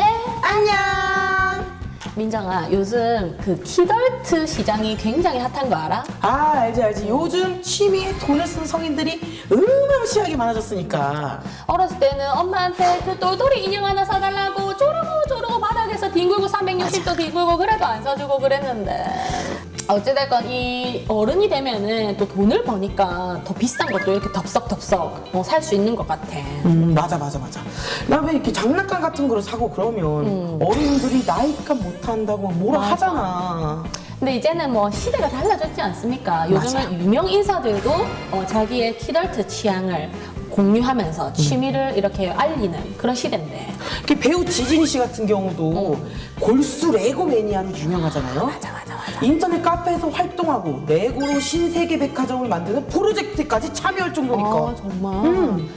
네, 안녕! 민정아, 요즘 그 키덜트 시장이 굉장히 핫한 거 알아? 아, 알지, 알지. 요즘 취미에 돈을 쓰는 성인들이 음음시하게 많아졌으니까. 어렸을 때는 엄마한테 그 똘똘이 인형 하나 사달라고 쪼르고 쪼르고 바닥에서 뒹굴고 360도 뒹굴고 그래도 안 사주고 그랬는데. 어찌됐건 이 어른이 되면은 또 돈을 버니까 더 비싼 것도 이렇게 덥석덥석 어, 살수 있는 것 같아. 음 맞아 맞아 맞아 나왜 이렇게 장난감 같은 거를 사고 그러면 어린이들이 나이값 못한다고 막 뭐라 맞아. 하잖아 근데 이제는 뭐 시대가 달라졌지 않습니까? 요즘은 맞아. 유명 인사들도 어, 자기의 키덜트 취향을 공유하면서 취미를 이렇게 알리는 그런 시대인데. 배우 지진이 씨 같은 경우도 골수 레고 매니아로 유명하잖아요 맞아 맞아. 인터넷 카페에서 활동하고 레고로 신세계 백화점을 만드는 프로젝트까지 참여할 정도니까 아, 정말. 음.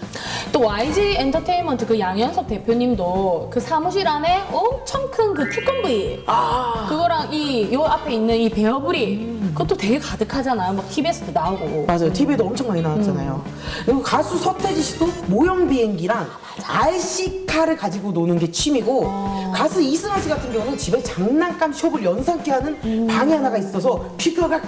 또 YG 엔터테인먼트 그 양현석 대표님도 그 사무실 안에 엄청 큰그 태권브이 아 그거랑 이 요 앞에 있는 이 베어브릭 그것도 되게 가득하잖아요. 막 TV에서도 나오고. 맞아요. TV에도 엄청 많이 나왔잖아요. 그리고 가수 서태지 씨도 모형 비행기랑 RC카를 가지고 노는 게 취미고 가수 이승환 씨 같은 경우는 집에 장난감 숍을 연상케 하는 방이 하나가 있어서 피규어가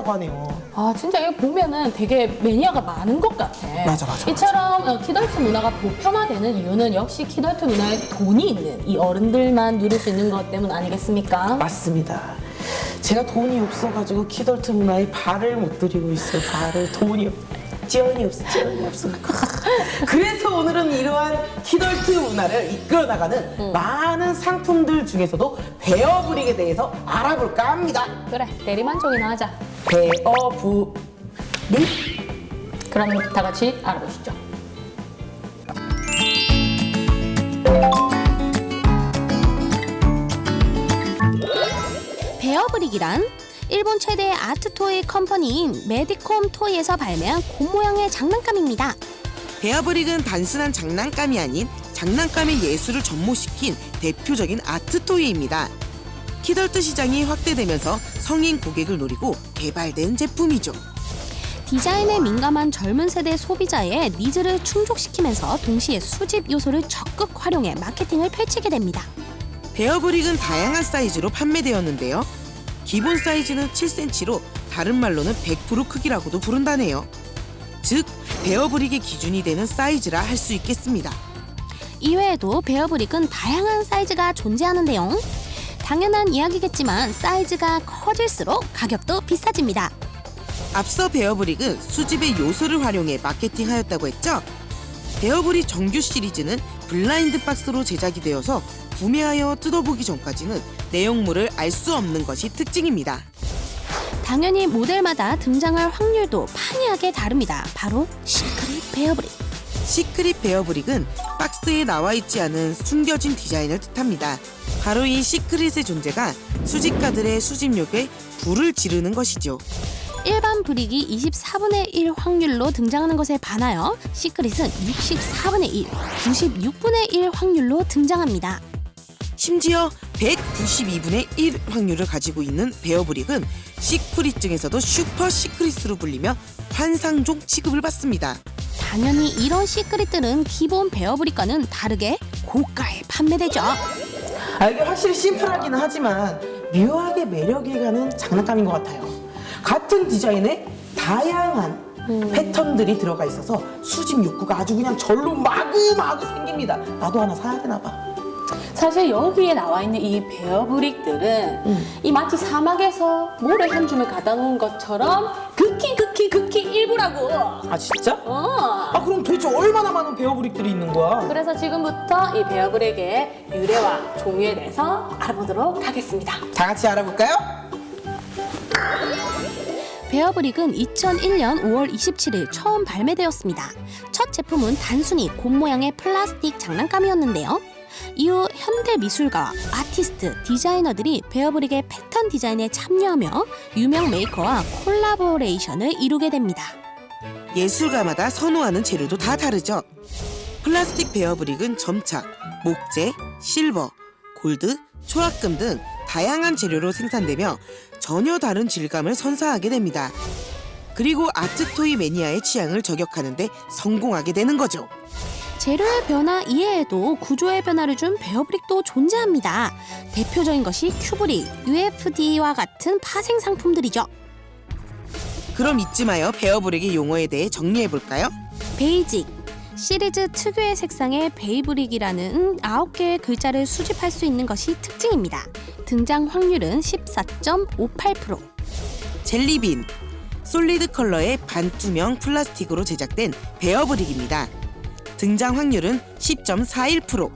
하다고 하네요. 아 진짜 이거 보면은 되게 매니아가 많은 것 같아. 맞아, 맞아, 이처럼 어, 키덜트 문화가 보편화되는 이유는 역시 키덜트 문화에 돈이 있는 이 어른들만 누릴 수 있는 것 때문 아니겠습니까? 맞습니다. 제가 돈이 없어가지고 키덜트 문화에 발을 못 들이고 있어요. 발을 돈이 없. 지원이 없어, 지원이 없어. 그래서 오늘은 이러한 키덜트 문화를 이끌어 나가는 많은 상품들 중에서도 베어브릭에 대해서 알아볼까 합니다. 그래 대리만족이나 하자. 베어브릭. 그럼 다 같이 알아보시죠. 베어브릭이란 일본 최대의 art toy company인 메디콤 토이에서 발매한 곰 모양의 장난감입니다. 베어브릭은 단순한 장난감이 아닌 장난감에 예술을 접목시킨 대표적인 art toy입니다. 키덜트 시장이 확대되면서 성인 고객을 노리고 개발된 제품이죠. 디자인에 민감한 젊은 세대 소비자의 needs를 충족시키면서 동시에 수집 요소를 적극 활용해 마케팅을 펼치게 됩니다. 베어브릭은 다양한 사이즈로 판매되었는데요. 기본 사이즈는 7cm로 다른 말로는 100% 크기라고도 부른다네요. 즉, 베어브릭의 기준이 되는 사이즈라 할 수 있겠습니다. 이외에도 베어브릭은 다양한 사이즈가 존재하는데요. 당연한 이야기겠지만 사이즈가 커질수록 가격도 비싸집니다. 앞서 베어브릭은 수집의 요소를 활용해 마케팅하였다고 했죠. 베어브릭 정규 시리즈는 블라인드 박스로 제작이 되어서 구매하여 뜯어보기 전까지는 내용물을 알 수 없는 것이 특징입니다. 당연히 모델마다 등장할 확률도 판이하게 다릅니다. 바로 secret 베어브릭. secret 베어브릭은 박스에 나와 있지 않은 숨겨진 디자인을 뜻합니다. 바로 이 secret의 존재가 수집가들의 수집욕에 불을 지르는 것이죠. 일반 브릭이 24분의 1 확률로 등장하는 것에 반하여 secret은 64분의 1, 96분의 1 확률로 등장합니다. 심지어 192분의 1 확률을 가지고 있는 베어브릭은 secret 중에서도 super secret으로 불리며 환상종 취급을 받습니다. 당연히 이런 시크릿들은 기본 베어브릭과는 다르게 고가에 판매되죠. 아, 이게 확실히 심플하기는 하지만 묘하게 매력이 가는 장난감인 것 같아요. 같은 디자인에 다양한 패턴들이 들어가 있어서 수집 욕구가 아주 그냥 절로 마구마구 생깁니다. 나도 하나 사야 되나 봐. 사실 여기에 나와 있는 이 베어브릭들은 이 마치 사막에서 모래 한 줌을 가다 놓은 것처럼 극히 극히 일부라고. 아 진짜? 어. 아 그럼 도대체 얼마나 많은 베어브릭들이 있는 거야? 그래서 지금부터 이 베어브릭의 유래와 종류에 대해서 알아보도록 하겠습니다. 다 같이 알아볼까요? 베어브릭은 2001년 5월 27일 처음 발매되었습니다. 첫 제품은 단순히 곰 모양의 플라스틱 장난감이었는데요. 이후 현대 미술가, 아티스트, 디자이너들이 베어브릭의 패턴 디자인에 참여하며 유명 메이커와 콜라보레이션을 이루게 됩니다. 예술가마다 선호하는 재료도 다 다르죠. 플라스틱 베어브릭은 점착, 목재, 실버, 골드, 초합금 등 다양한 재료로 생산되며 전혀 다른 질감을 선사하게 됩니다. 그리고 art toy 매니아의 취향을 저격하는데 성공하게 되는 거죠. 재료의 변화 이외에도 구조의 변화를 준 베어브릭도 존재합니다. 대표적인 것이 큐브릭, UFD와 같은 파생 상품들이죠. 그럼 잊지 마요. 베어브릭의 용어에 대해 정리해 볼까요? basic 시리즈 특유의 색상의 베어브릭이라는 9개의 글자를 수집할 수 있는 것이 특징입니다. 등장 확률은 14.58%. jelly bean solid 컬러의 반투명 플라스틱으로 제작된 베어브릭입니다. 등장 확률은 10.41%.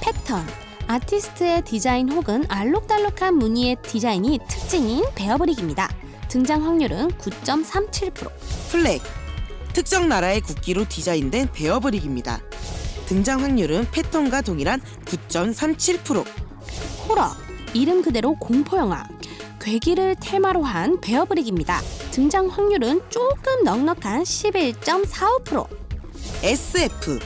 패턴 아티스트의 디자인 혹은 알록달록한 무늬의 디자인이 특징인 베어브릭입니다. 등장 확률은 9.37%. flag 특정 나라의 국기로 디자인된 베어브릭입니다. 등장 확률은 패턴과 동일한 9.37%. 호러 이름 그대로 공포 영화 괴기를 테마로 한 베어브릭입니다. 등장 확률은 조금 넉넉한 11.45%. SF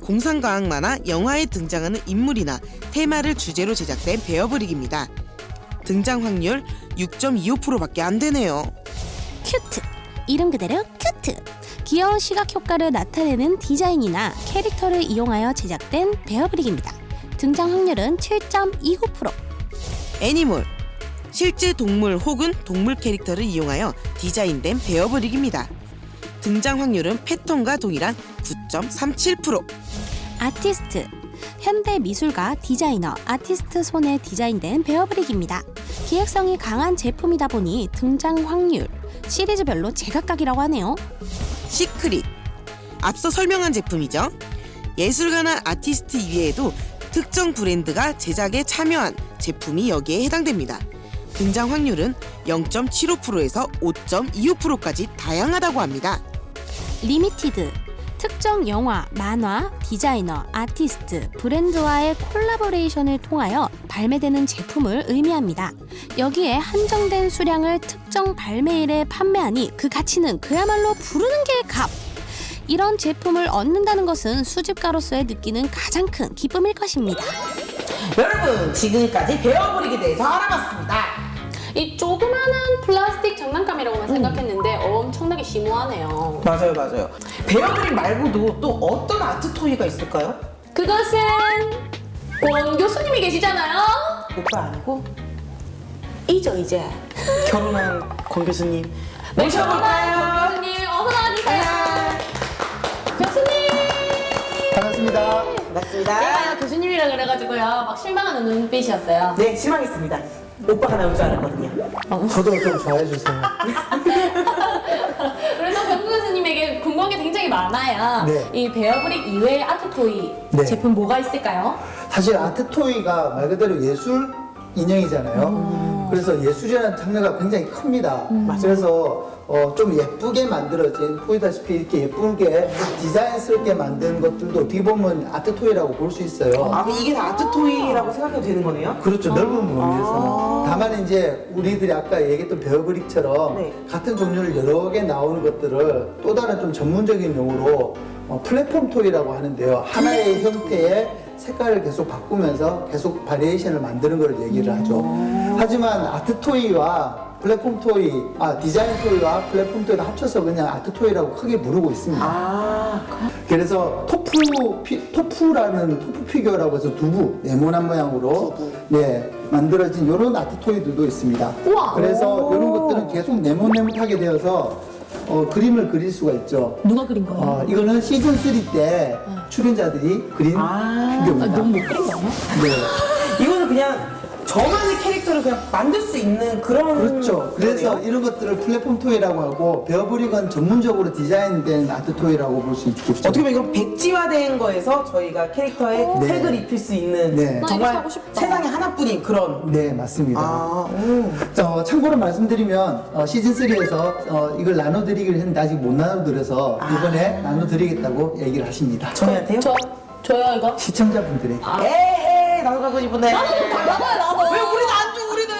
공상과학 만화 영화에 등장하는 인물이나 테마를 주제로 제작된 베어브릭입니다. 등장 확률 6.25%밖에 안 되네요. cute 이름 그대로 cute 귀여운 시각 효과를 나타내는 디자인이나 캐릭터를 이용하여 제작된 베어브릭입니다. 등장 확률은 7.29%. animal 실제 동물 혹은 동물 캐릭터를 이용하여 디자인된 베어브릭입니다. 등장 확률은 패턴과 동일한 9.37%. 아티스트 현대 미술가 디자이너 아티스트 손에 디자인된 베어브릭입니다. 기획성이 강한 제품이다 보니 등장 확률 시리즈별로 제각각이라고 하네요. secret 앞서 설명한 제품이죠. 예술가나 아티스트 이외에도 특정 브랜드가 제작에 참여한 제품이 여기에 해당됩니다. 등장 확률은 0.75%에서 5.25%까지 다양하다고 합니다. limited 특정 영화, 만화, 디자이너, 아티스트, 브랜드와의 콜라보레이션을 통하여 발매되는 제품을 의미합니다. 여기에 한정된 수량을 특정 발매일에 판매하니 그 가치는 그야말로 부르는 게 값. 이런 제품을 얻는다는 것은 수집가로서의 느끼는 가장 큰 기쁨일 것입니다. 여러분 지금까지 베어브릭에 대해서 알아봤습니다. 이 조그마한 플라스틱 장난감이라고만 생각했는데 엄청나게 심오하네요. 맞아요, 맞아요. 베어브릭 말고도 또 어떤 아트 토이가 있을까요? 그것은 권 교수님이 계시잖아요. 오빠 아니고 이죠 이제 결혼한 권 교수님 모셔볼까요? 교수님 어서 나와주세요. 교수님. 반갑습니다. 맞습니다. 제가 교수님이라 그래가지고요 막 실망하는 눈빛이었어요. 네, 실망했습니다. 오빠가 나올 줄 알았거든요. 저도 좀 좋아해 주세요. 교수님에게 궁금한 게 굉장히 많아요. 네. 이 베어브릭 이외의 아트토이 네. 제품 뭐가 있을까요? 사실 아트 토이가 말 그대로 예술 인형이잖아요. 그래서 예술이라는 장르가 굉장히 큽니다. 그래서 어, 좀 예쁘게 만들어진 보이다시피 이렇게 예쁘게 디자인스럽게 만든 것들도 어떻게 보면 아트 토이라고 볼 수 있어요. 아, 이게 다 아트 토이라고 생각해도 되는 거네요? 그렇죠. 넓은 범위에서. 다만 이제 우리들이 아까 얘기했던 베어브릭처럼 네. 같은 종류를 여러 개 나오는 것들을 또 다른 좀 전문적인 용어로 어, 플랫폼 토이라고 하는데요. 하나의 형태의 색깔을 계속 바꾸면서 계속 variation을 만드는 걸 얘기를 하죠. 하지만 art toy와 플랫폼 toy, 아 디자인 toy와 플랫폼 toy를 합쳐서 그냥 art toy라고 크게 부르고 있습니다. 아, 그래서 tofu 피, tofu라는 tofu 피규어라고 해서 두부 네모난 모양으로 네 만들어진 이런 art toy들도 있습니다. 우와. 그래서 이런 것들은 계속 네모네모하게 되어서 어, 그림을 그릴 수가 있죠. 누가 그린 거예요? 어, 이거는 시즌 3때 출연자들이 그린 아. 피규어입니다. 너무 못 그린 거예요? 네. 이거는 그냥 저만의 캐릭터를 그냥 만들 수 있는 그런. 그렇죠. 그래서 거네요? 이런 것들을 플랫폼 toy라고 하고 베어브릭은 전문적으로 디자인된 art toy라고 볼 수 있겠죠. 어떻게 보면 이건 백지화된 거에서 저희가 캐릭터에 네. 색을 입힐 수 있는 네. 정말. 세상에 하나뿐인 그런. 네, 맞습니다. 아, 오. 어, 참고로 말씀드리면 어, 시즌 3에서 어, 이걸 나눠드리기로 했는데 아직 못 나눠드려서 이번에 나눠드리겠다고 얘기를 하십니다. 저희한테요? 저 저요 이거? 시청자분들에게 에 이, 나도 가고 싶은데. 나도 달라고요 나도. 왜 우리는 안 줘, 우리는?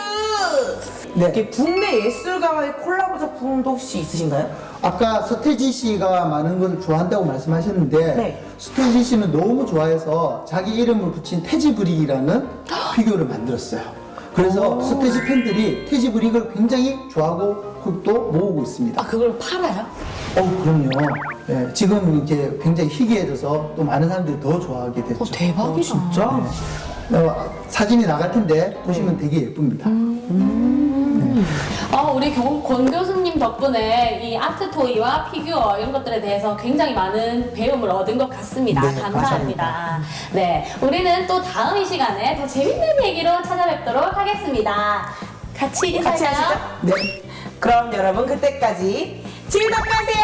네. 이렇게 국내 예술가와의 콜라보 작품도 혹시 있으신가요? 아까 서태지 씨가 많은 걸 좋아한다고 말씀하셨는데 네. 서태지 씨는 너무 좋아해서 자기 이름을 붙인 태지브릭이라는 피규어를 만들었어요. 그래서 서태지 팬들이 태지브릭을 굉장히 좋아하고 만큼도 모으고 있습니다. 아 그걸 팔아요? 어, 그럼요. 예, 지금 이제 굉장히 희귀해져서 또 많은 사람들이 더 좋아하게 됐죠. 어 대박이다. 진짜? 어, 사진이 나갈 텐데 보시면 네. 되게 예쁩니다. 아, 우리 경- 권 교수님 덕분에 이 아트 토이와 피규어 이런 것들에 대해서 굉장히 많은 배움을 얻은 것 같습니다. 네, 감사합니다. 네, 우리는 또 다음 이 시간에 더 재밌는 얘기로 찾아뵙도록 하겠습니다. 같이 같이 인사할까요? 하시죠. 네. 그럼 여러분 그때까지 즐겁게 하세요.